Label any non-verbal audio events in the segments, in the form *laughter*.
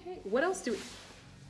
Okay. What else do we?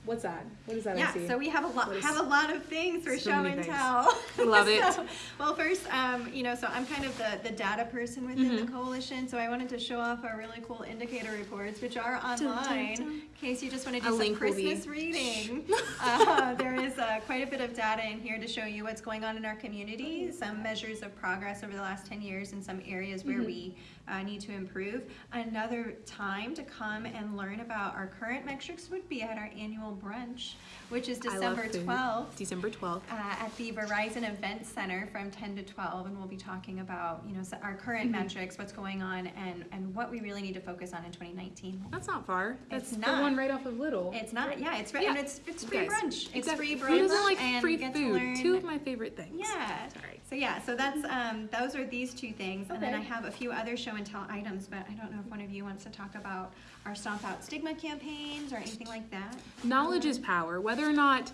What's that? What is that? I Yeah, see? so we have a lot have a lot of things for So show and things. tell. I *laughs* love it. *laughs* So, well, first, um, you know, so I'm kind of the, the data person within Mm-hmm. the coalition, so I wanted to show off our really cool indicator reports, which are dun, online, dun. in case you just want to A do some link Christmas reading. *laughs* uh, there is uh, quite a bit of data in here to show you what's going on in our community, some measures of progress over the last 10 years in some areas where we uh, need to improve. Another time to come and learn about our current metrics would be at our annual brunch, which is December 12th December twelfth. uh, at the Verizon Event Center from 10 to 12, and we'll be talking about, you know, our current Mm-hmm. metrics, what's going on, and, and what we really need to focus on in 2019. That's not far. That's It's the not. one right off of Little. It's not, yeah, it's, Yeah. and it's, it's free brunch. It's exactly. free brunch like free you get to food? Two of my favorite things. Yeah. Sorry. So yeah, so that's um, those are these two things, and then I have a few other show and tell items, but I don't know if one of you wants to talk about our Stomp Out Stigma campaigns or anything like that. Knowledge is power. Whether or not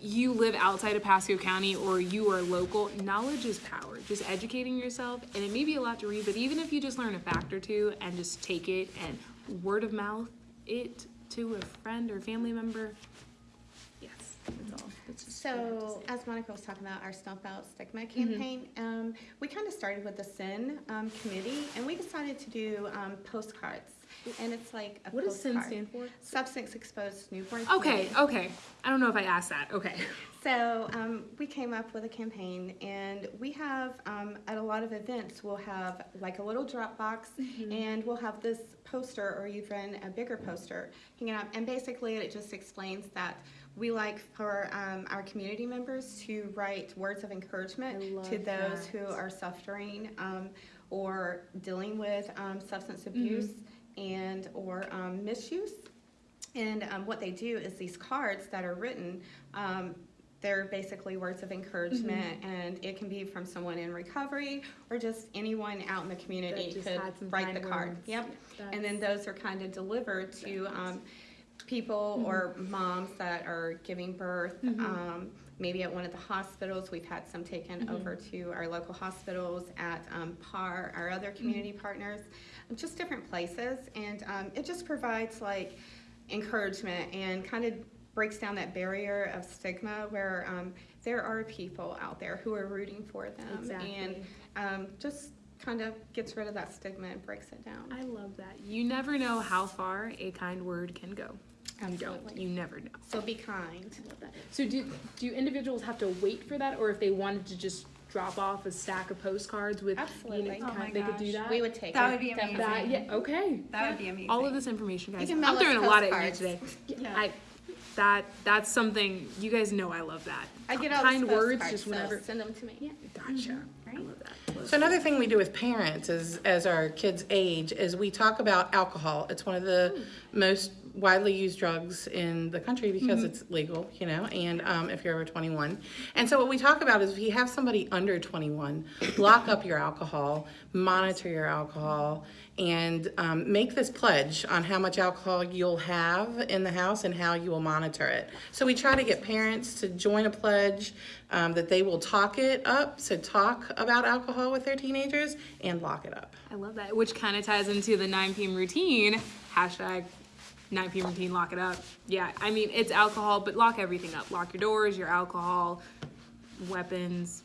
you live outside of Pasco County or you are local, knowledge is power. Just educating yourself, and it may be a lot to read, but even if you just learn a fact or two and just take it and word of mouth it to a friend or family member, yes, that's all. That's just what I have to So, as Monica was talking about our Stomp Out Stigma Mm-hmm. campaign, um, we kind of started with the SIN um, committee, and we decided to do um, postcards. And it's like a What does SIN stand for? Substance Exposed Newborn. Okay, okay. I don't know if I asked that. Okay. *laughs* So um, we came up with a campaign, and we have um, at a lot of events we'll have like a little drop box, Mm-hmm. and we'll have this poster or even a bigger poster hanging up, and basically it just explains that we like for um, our community members to write words of encouragement to those that. who are suffering um, or dealing with um, substance abuse and or um, misuse. And um, what they do is these cards that are written, um, they're basically words of encouragement, Mm-hmm. and it can be from someone in recovery or just anyone out in the community could write the kind card. words. Yep. Yeah, And then those are kind of delivered to That's nice. um, people or moms that are giving birth. Um, maybe at one of the hospitals, we've had some taken Mm-hmm. over to our local hospitals at um, PAR, our other Mm-hmm. community partners, just different places. And um, it just provides like encouragement and kind of breaks down that barrier of stigma where um, there are people out there who are rooting for them and Exactly. um, just kind of gets rid of that stigma and breaks it down. I love that. You never know how far a kind word can go. You don't. You never know. So be kind. love that. So do do individuals have to wait for that, or if they wanted to just drop off a stack of postcards with, Absolutely. you know, Oh my kind, they could do that. We would take That it. would be amazing. That yeah. Okay. That would be amazing. All of this information, guys. can I'm throwing a lot at you postcards. today. Yeah. I that that's something you guys know. I love that. I get all kind words postcards, just so whenever. Send them to me. Yeah. Gotcha. I love that. So another thing we do with parents is, as our kids age, is we talk about alcohol. It's one of the hmm. most widely used drugs in the country because it's legal, you know, and um, if you're over 21. And so what we talk about is if you have somebody under 21, lock up your alcohol, monitor your alcohol, and um, make this pledge on how much alcohol you'll have in the house and how you will monitor it. So we try to get parents to join a pledge um, that they will talk it up, so talk about alcohol with their teenagers and lock it up. I love that, which kind of ties into the 9 p.m. routine. Hashtag 9 p.m. routine, lock it up. Yeah, I mean, it's alcohol, but lock everything up. Lock your doors, your alcohol, weapons.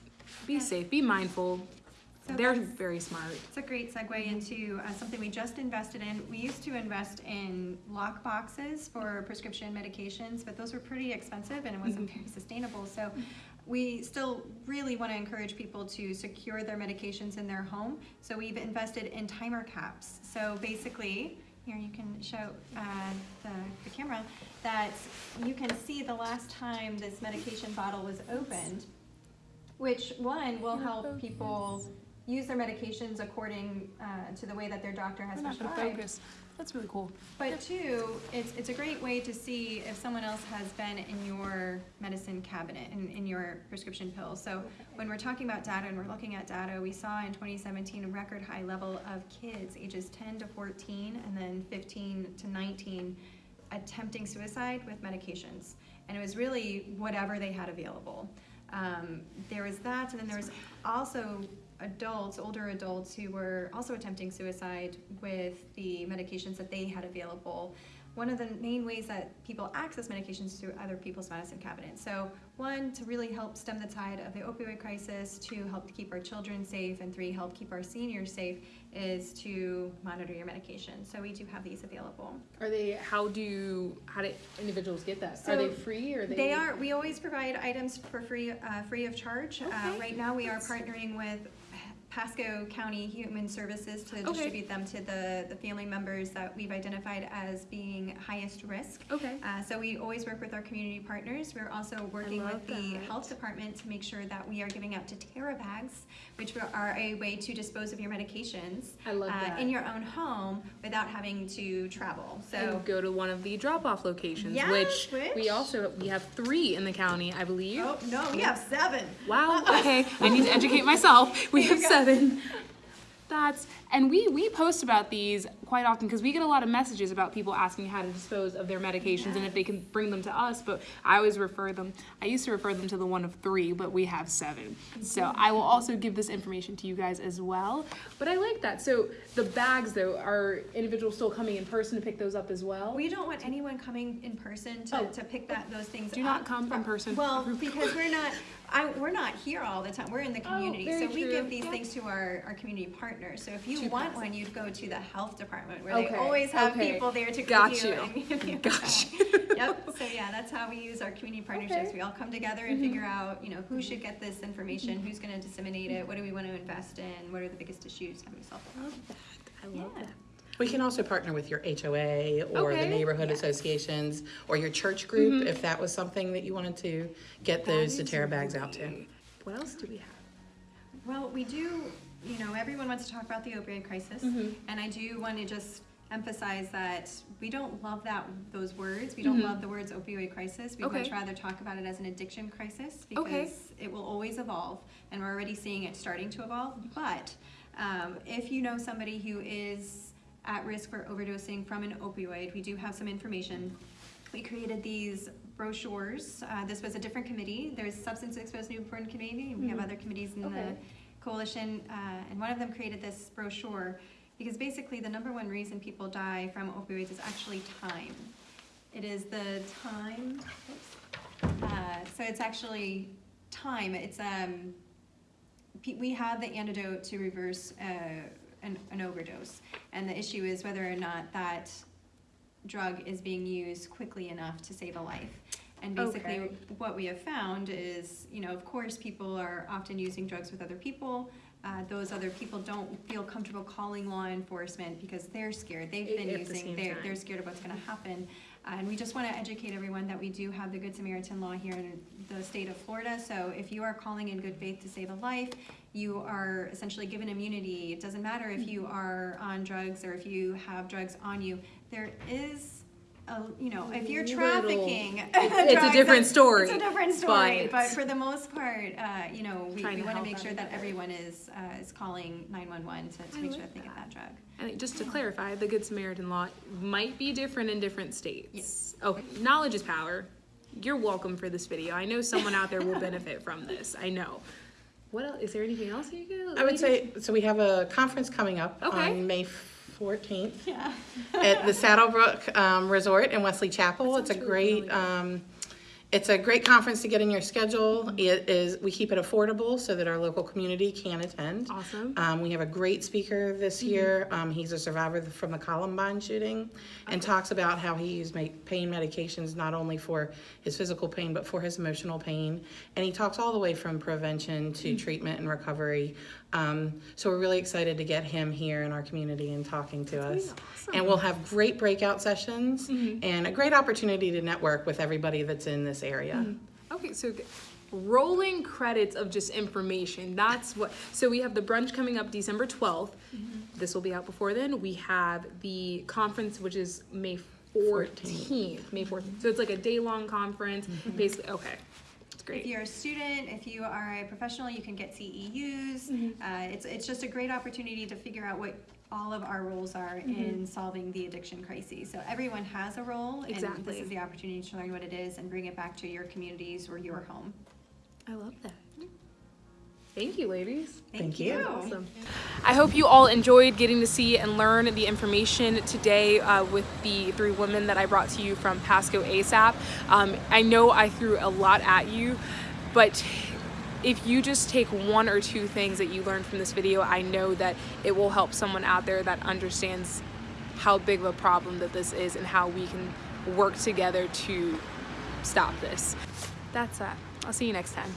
Be safe, be mindful. So They're very smart. It's a great segue into uh, something we just invested in. We used to invest in lock boxes for prescription medications, but those were pretty expensive and it wasn't very sustainable. So we still really want to encourage people to secure their medications in their home. So we've invested in timer caps. So basically, here you can show uh, the, the camera that you can see the last time this medication bottle was opened which one will help people use their medications according uh, to the way that their doctor has We're prescribed. That's really cool. But two, it's, it's a great way to see if someone else has been in your medicine cabinet, in, in your prescription pills. So when we're talking about data and we're looking at data, we saw in 2017 a record high level of kids ages 10 to 14 and then 15 to 19 attempting suicide with medications. And it was really whatever they had available. Um, there was that, and then there was also adults, older adults, who were also attempting suicide with the medications that they had available. one of the main ways that people access medications through other people's medicine cabinets. So one, to really help stem the tide of the opioid crisis, two, help to keep our children safe, and three, help keep our seniors safe, is to monitor your medication. So we do have these available. Are they? How do how do individuals get that? So are they free or are they? They are, we always provide items for free, uh, free of charge. Uh, Okay. right now, we are partnering with Pasco County Human Services to Okay. distribute them to the, the family members that we've identified as being highest risk. Okay. Uh, so we always work with our community partners. We're also working with the that. health department to make sure that we are giving out Tera bags, which are a way to dispose of your medications I love uh, that. in your own home without having to travel. So and go to one of the drop-off locations, Yes, which, which- we also we have three in the county, I believe. Oh, no, we have seven. Wow. Okay, I need to educate myself. We have go. Seven. *laughs* That's and we we post about these quite often because we get a lot of messages about people asking how to dispose of their medications and if they can bring them to us. But I always refer them. I used to refer them to the one of three, but we have seven. So I will also give this information to you guys as well. But I like that. So the bags though are individuals still coming in person to pick those up as well. We don't want anyone coming in person to, Oh. to pick that, those things up. Do not come in person. Well, because we're not, *laughs* I, we're not here all the time, we're in the Oh, community, very so we true. give these Yeah. things to our, our community partners. So if you To want one, you'd go to the health department, where Okay, they always have okay. people there to Got you. you. *laughs* and give you a Got bag. Yep, so yeah, that's how we use our community partnerships. Okay. Mm-hmm. We all come together and figure out, you know, who should get this information, who's gonna disseminate it, what do we wanna invest in, what are the biggest issues, how do we solve them? love that. I love Yeah. that. We can also partner with your HOA or the neighborhood Yeah. associations or your church group if that was something that you wanted to get those That is Tera bags out to. What else do we have? Well, we do, you know, everyone wants to talk about the opioid crisis, Mhm. and I do want to just emphasize that we don't love that those words. We don't Mhm. love the words opioid crisis. We'd Okay. much rather talk about it as an addiction crisis Okay. because it will always evolve, and we're already seeing it starting to evolve. But um, if you know somebody who is at risk for overdosing from an opioid, we do have some information. We created these brochures. Uh, this was a different committee. There's Substance Exposed Newborn Committee, and we have Mhm. other committees in Okay. the coalition, uh, and one of them created this brochure because basically the number one reason people die from opioids is actually time. It is the time. Uh, so it's actually time. It's um, we have the antidote to reverse uh, an, an overdose, and the issue is whether or not that drug is being used quickly enough to save a life. And basically, Okay. what we have found is, you know, of course, people are often using drugs with other people. Uh, those other people don't feel comfortable calling law enforcement because they're scared. They've been at using, same they're, time. they're scared of what's gonna happen. Uh, and we just wanna educate everyone that we do have the Good Samaritan law here in the state of Florida. So if you are calling in good faith to save a life, you are essentially given immunity. It doesn't matter if you are on drugs or if you have drugs on you. There is a, you know, if you're trafficking. *laughs* it's a different story, It's a different story, but- but for the most part, uh, you know, we, we wanna make sure that everybody. everyone is, uh, is calling nine-one-one to, to make sure that they get that. that drug. And just to clarify, the Good Samaritan law might be different in different states. Yes. Okay, knowledge is power. You're welcome for this video. I know someone out there will *laughs* benefit from this. I know. What else? Is there anything else you could? I would say, so we have a conference coming up Okay. on May fourteenth Yeah. at the Saddlebrook um, Resort in Wesley Chapel. It's a sounds really, really great, um, it's a great conference to get in your schedule. It is, we keep it affordable so that our local community can attend. Awesome. Um, we have a great speaker this Mm-hmm. year. Um, he's a survivor from the Columbine shooting and talks about how he used pain medications not only for his physical pain but for his emotional pain. And he talks all the way from prevention to Mm-hmm. treatment and recovery. Um, so we're really excited to get him here in our community and talking to That's us. awesome. Mm-hmm. And we'll have great breakout sessions and a great opportunity to network with everybody that's in this area. Mm-hmm. Okay, so rolling credits of just information. That's what. So we have the brunch coming up December 12th. This will be out before then. We have the conference, which is May 14th. May 14th. So it's like a day long conference. Basically, okay. It's great. If you're a student, if you are a professional, you can get CEUs. Mm-hmm. Uh, it's, it's just a great opportunity to figure out what all of our roles are Mm-hmm. in solving the addiction crisis. So everyone has a role, and this is the opportunity to learn what it is and bring it back to your communities or your home. I love that. Thank you, ladies. Thank you. Awesome. I hope you all enjoyed getting to see and learn the information today uh, with the three women that I brought to you from Pasco ASAP. Um, I know I threw a lot at you, but if you just take one or two things that you learned from this video, I know that it will help someone out there that understands how big of a problem that this is and how we can work together to stop this. That's that. I'll see you next time.